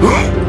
Huh?